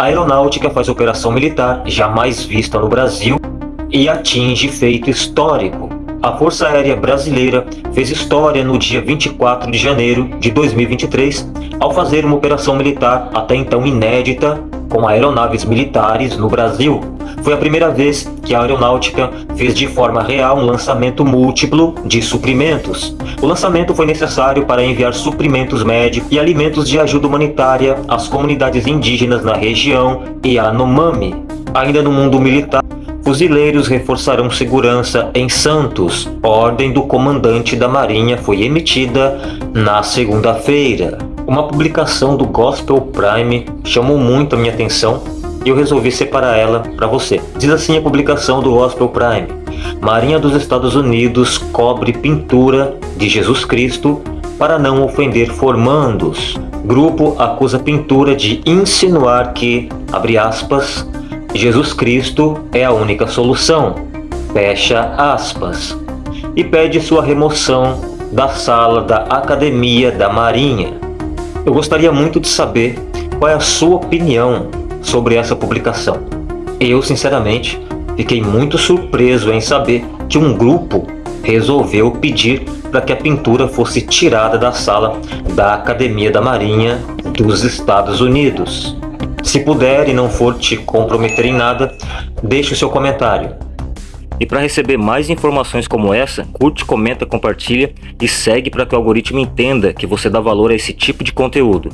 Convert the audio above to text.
A aeronáutica faz operação militar jamais vista no Brasil e atinge feito histórico. A Força Aérea Brasileira fez história no dia 24 de janeiro de 2023 ao fazer uma operação militar até então inédita com aeronaves militares no Brasil. Foi a primeira vez que a aeronáutica fez de forma real um lançamento múltiplo de suprimentos. O lançamento foi necessário para enviar suprimentos médicos e alimentos de ajuda humanitária às comunidades indígenas na região e a Nomami. Ainda no mundo militar, fuzileiros reforçarão segurança em Santos. Ordem do comandante da Marinha foi emitida na segunda-feira. Uma publicação do Gospel Prime chamou muito a minha atenção e eu resolvi separar ela para você. Diz assim a publicação do Gospel Prime. Marinha dos Estados Unidos cobre pintura de Jesus Cristo para não ofender formandos. Grupo acusa pintura de insinuar que, abre aspas, Jesus Cristo é a única solução, fecha aspas, e pede sua remoção da sala da Academia da Marinha. Eu gostaria muito de saber qual é a sua opinião sobre essa publicação. Eu, sinceramente, fiquei muito surpreso em saber que um grupo resolveu pedir para que a pintura fosse tirada da sala da Academia da Marinha dos Estados Unidos. Se puder e não for te comprometer em nada, deixe o seu comentário. E para receber mais informações como essa, curte, comenta, compartilha e segue para que o algoritmo entenda que você dá valor a esse tipo de conteúdo.